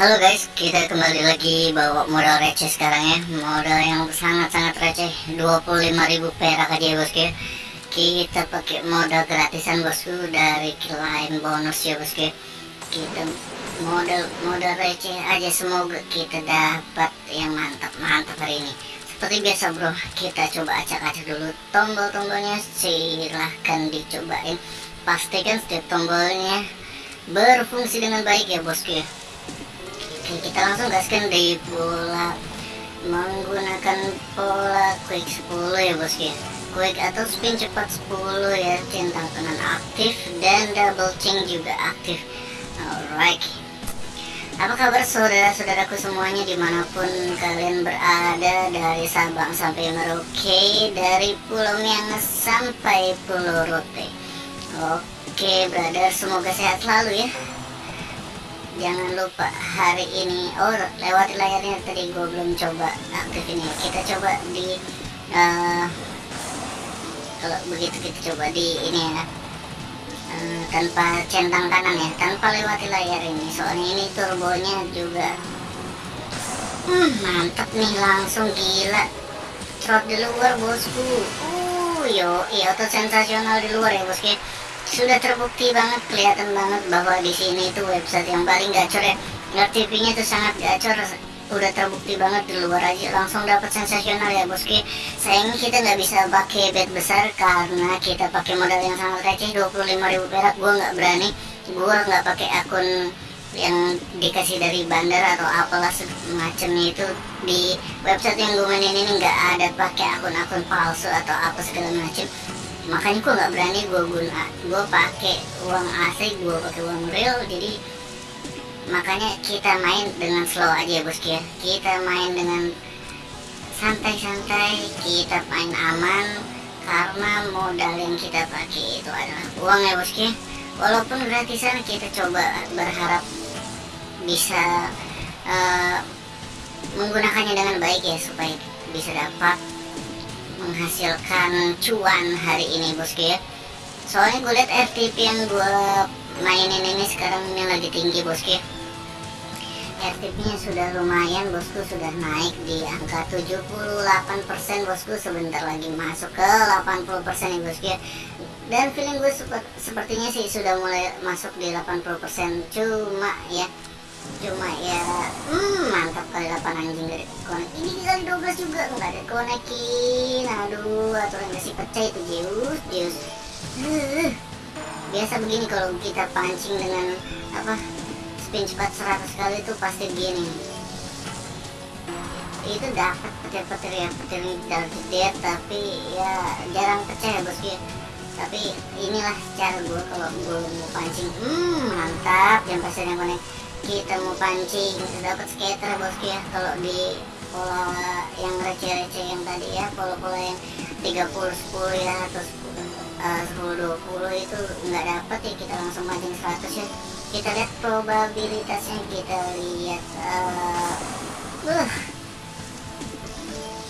Halo guys, kita kembali lagi bawa modal receh sekarang ya. Modal yang sangat-sangat receh 25.000 perak aja ya bosku ya. Kita pakai modal gratisan bosku dari klien bonus ya bosku Kita modal modal receh aja semoga kita dapat yang mantap-mantap hari ini. Seperti biasa bro, kita coba acak-acak dulu tombol-tombolnya. Silahkan dicobain. Pastikan setiap tombolnya berfungsi dengan baik ya bosku ya kita langsung gaskan di pola menggunakan pola quick 10 ya bosku ya quick atau spin cepat 10 ya centang kanan aktif dan double chain juga aktif. Alright. Apa kabar saudara-saudaraku semuanya di mana pun kalian berada dari Sabang sampai Merauke dari Pulau Miangas sampai Pulau Rote. Oke brother semoga sehat selalu ya jangan lupa hari ini oh lewat layarnya tadi gue belum coba aktif ini. Kita coba di uh, kalau begitu kita coba di ini ya uh, tanpa centang kanan ya tanpa lewati layar ini. Soalnya ini turbonya juga hmm, mantap nih langsung gila. Trot di luar bosku. Uh yo iya auto sensasional di luar ya bosku sudah terbukti banget kelihatan banget bahwa di sini itu website yang paling gacor ya. RTP-nya itu sangat gacor udah terbukti banget di luar aja. Langsung dapat sensasional ya bosku sayangnya kita nggak bisa pakai bet besar karena kita pakai modal yang sangat receh 25.000 perak. Gue nggak berani. Gue nggak pakai akun yang dikasih dari bandar atau apalah semacamnya itu. Di website yang gue mainin ini nggak ada pakai akun-akun palsu atau apa segala macam makanya gue nggak berani gue guna gue pakai uang asli gue pakai uang real jadi makanya kita main dengan slow aja bosku ya kita main dengan santai-santai kita main aman karena modal yang kita pakai itu adalah uang ya bosku ya walaupun gratisan kita coba berharap bisa uh, menggunakannya dengan baik ya supaya bisa dapat menghasilkan cuan hari ini bosku ya. Soalnya gue liat RTP yang gue mainin ini sekarang ini lagi tinggi bosku ya RTP nya sudah lumayan bosku sudah naik di angka 78% bosku sebentar lagi masuk ke 80% ya bosku ya dan feeling gue sepertinya sih sudah mulai masuk di 80% cuma ya cuma ya hmm, mantap kali 8 anjing dari konek ini kali 12 juga nggak ada konekin aduh aturan kasih pecah itu Zeus Zeus. Uh, biasa begini kalau kita pancing dengan apa spin cepat 100 kali itu pasti begini. Itu dapat petir-petir ya petir gede tapi ya jarang pecah ya bosku tapi inilah cara gue kalau gue mau pancing. Hmm mantap yang pasti yang konek kita mau pancing dapat skater bosku ya kalau di pola yang receh-receh yang tadi ya pola-pola yang 30 10 ya atau 10 uh, 10 20 itu nggak dapat ya kita langsung pancing 100 ya. Kita lihat probabilitasnya kita lihat uh, uh,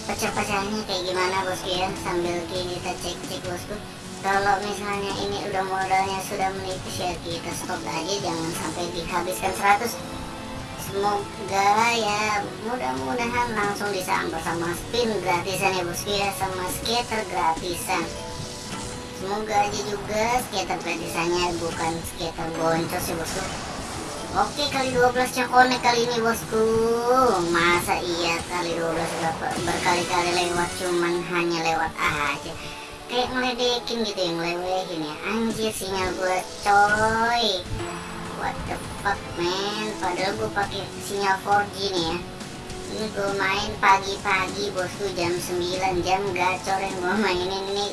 pecah-pecahnya kayak gimana bosku ya sambil kita cek-cek bosku kalau misalnya ini udah modalnya sudah menipis ya kita stop aja jangan sampai dihabiskan 100 semoga ya mudah-mudahan langsung disambar sama spin gratisan ya bosku ya sama skater gratisan. Semoga aja juga skater gratisannya bukan skater boncos ya bosku. Oke kali 12 cakone kali ini bosku. Masa iya kali 12 berkali-kali lewat cuman hanya lewat aja kayak ngeledekin gitu yang ngelewehin ya. Anjir sinyal gue coy. What the fuck man. Padahal gue pakai sinyal 4G nih ya. Ini gue main pagi-pagi bosku jam 9 jam gacor yang gue mainin ini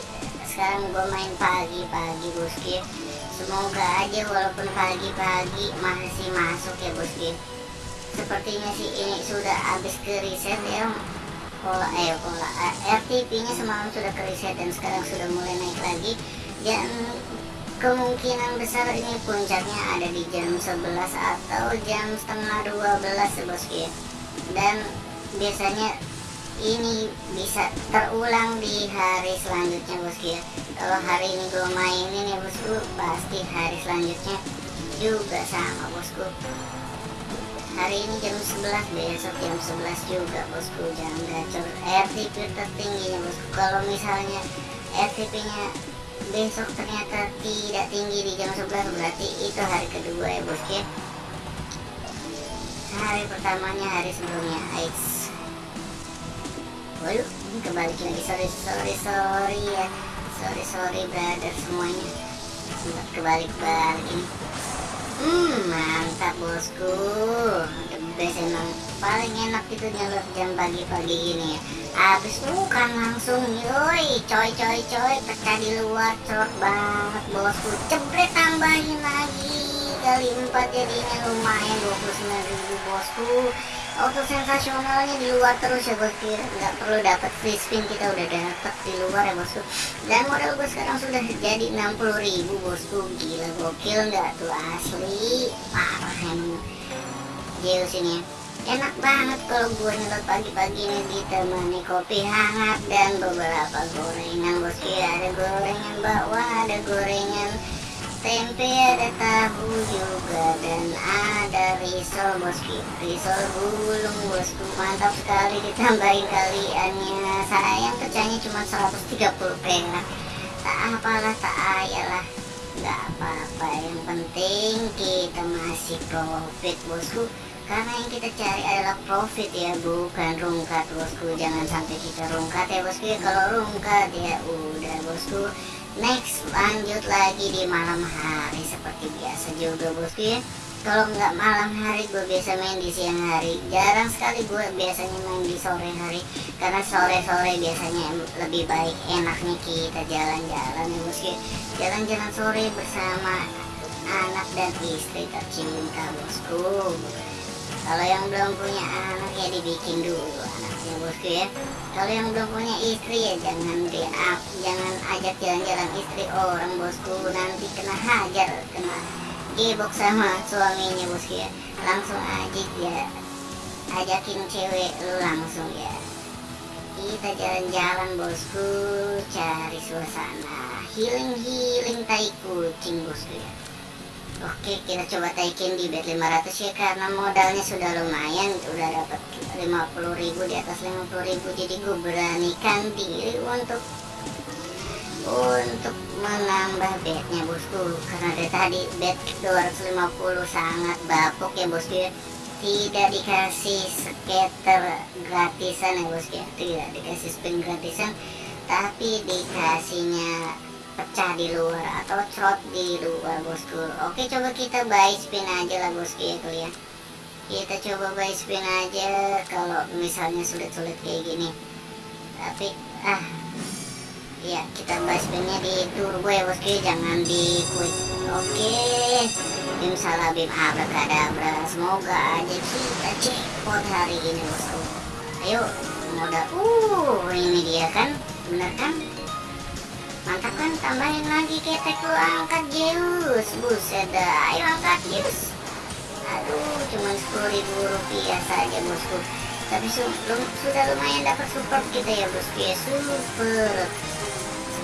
sekarang gue main pagi-pagi bosku ya semoga aja walaupun pagi-pagi masih masuk ya bosku sepertinya sih ini sudah habis ke reset ya pola eh pola eh, RTP nya semalam sudah ke reset dan sekarang sudah mulai naik lagi. Dan kemungkinan besar ini puncaknya ada di jam 11 atau jam setengah 12 bosku ya dan biasanya ini bisa terulang di hari selanjutnya bosku ya kalau hari ini gue mainin ya bosku pasti hari selanjutnya juga sama bosku hari ini jam 11 besok jam 11 juga bosku. Jangan gacor. RTP tertingginya bosku. Kalau misalnya RTP nya besok ternyata tidak tinggi di jam 11 berarti itu hari kedua ya bosku ya. Hari pertamanya hari sebelumnya. Ais waduh kembali lagi. Sorry sorry sorry ya. Sorry sorry brother semuanya. Sempat kebalik balik ini hmm mantap bosku. The best emang paling enak itu nyelur jam pagi-pagi gini ya. Habis bukan langsung yoi coy coy coy pecah di luar cerot banget bosku. Jebret tambahin lagi kali empat jadinya lumayan 29 ribu bosku auto sensasionalnya di luar terus ya bosku nggak perlu dapat free spin kita udah dapat di luar ya bosku dan modal gue sekarang sudah jadi 60 ribu bosku gila gokil nggak tuh asli. Parah emang. Zeus ini enak banget kalau gue nyelot pagi-pagi ini ditemani kopi hangat dan beberapa gorengan bosku ada gorengan bawah ada gorengan tempe ada tahu juga dan ada risol bosku. Risol gulung bosku. Mantap sekali ditambahin kaliannya. Sayang pecahnya cuma 130 perak. Tak apalah tak ayalah. Nggak apa-apa. Yang penting kita masih profit bosku. Karena yang kita cari adalah profit ya bukan rungkat bosku. Jangan sampai kita rungkat ya bosku. Ya kalau rungkat ya udah bosku next lanjut lagi di malam hari seperti biasa juga bosku ya kalau nggak malam hari gue biasa main di siang hari. Jarang sekali gue biasanya main di sore hari karena sore-sore biasanya lebih baik enaknya kita jalan-jalan. Ya bosku jalan-jalan sore bersama anak dan istri tercinta bosku kalau yang belum punya anak ya dibikin dulu anaknya bosku ya. Kalau yang belum punya istri ya jangan di jangan ajak jalan-jalan istri orang bosku. Nanti kena hajar kena gebok sama suaminya bosku ya. Langsung aja ya ajakin cewek lu langsung ya. Kita jalan-jalan bosku. Cari suasana. Healing-healing tai kucing bosku ya Oke kita coba taikin di bet 500 ya karena modalnya sudah lumayan udah dapat 50.000 di atas 50.000 jadi gue beranikan diri untuk untuk menambah bednya bosku. Karena dari tadi bet 250 sangat bapuk ya bosku ya. Tidak dikasih skater gratisan ya bosku ya. Tidak dikasih spin gratisan tapi dikasihnya pecah di luar atau trot di luar bosku. Oke coba kita buy spin aja lah bosku ya kalian kita coba buy spin aja kalau misalnya sulit-sulit kayak gini. Tapi ah ya kita buy spinnya di turbo ya bosku jangan di quick. Oke bim salah bim abrakadabra semoga aja kita jackpot hari ini bosku. Ayo modal. Uh ini dia kan bener kan kan tambahin lagi ketek lu angkat Zeus. Buset dah ayo angkat Zeus. Aduh cuma 10 ribu rupiah saja bosku. Tapi su sudah lumayan dapat support kita ya bosku ya. Super.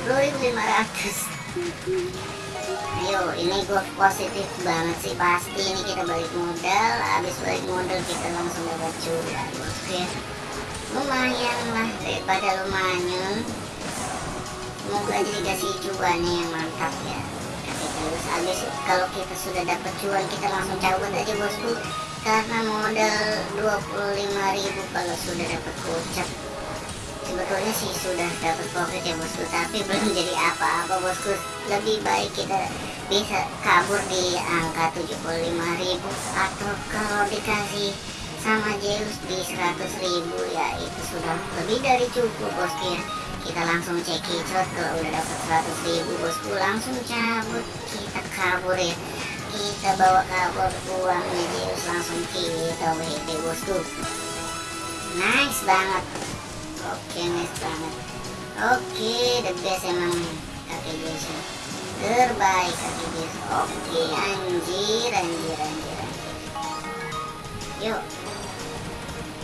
10.500 ayo ini gue positif banget sih. Pasti ini kita balik modal. Habis balik modal kita langsung dapat cuan bosku ya. Lumayan lah daripada lumayan semoga aja dikasih cuannya yang mantap ya. Terus. Habis kalau kita sudah dapat cuan kita langsung cabut aja bosku. Karena modal 25.000 kalau sudah dapat gocap sebetulnya sih sudah dapat profit ya bosku. Tapi belum jadi apa-apa bosku. Lebih baik kita bisa kabur di angka 75.000 atau kalau dikasih sama Zeus di 100.000 ya itu sudah lebih dari cukup bosku ya kita langsung cek kicot kalau udah dapat 100 ribu bosku langsung cabut. Kita kabur ya. Kita bawa kabur uangnya Zeus langsung kita WD bosku nice banget. Oke nice banget. Oke the best emang kakek Zeus terbaik kakek Zeus oke anjir anjir anjir anjir. Yuk.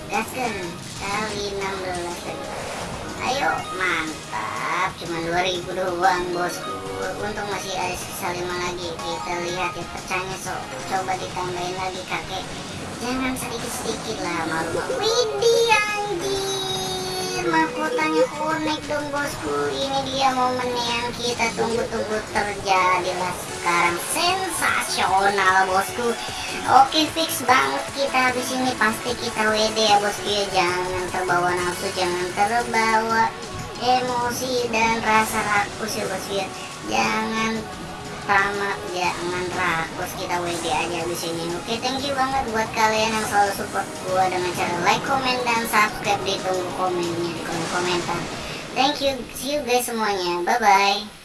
Gaskan. Kali 16 lagi ayo mantap. Cuma 2000 doang bosku. Untung masih ada sisa 5 lagi. Kita lihat ya pecahnya so coba ditambahin lagi kakek. Jangan sedikit sedikit lah malu Widih anjir mahkotanya unik dong bosku. Ini dia momen yang kita tunggu-tunggu terjadilah sekarang sensasional bosku. Oke fix banget kita habis ini. Pasti kita WD ya bosku ya. Jangan terbawa nafsu jangan terbawa emosi dan rasa rakus ya bosku ya. Jangan tamat jangan rakus. Kita WD aja di sini. Oke thank you banget buat kalian yang selalu support gua dengan cara like comment dan subscribe ditunggu komennya di kolom komentar. Thank you see you guys semuanya. Bye bye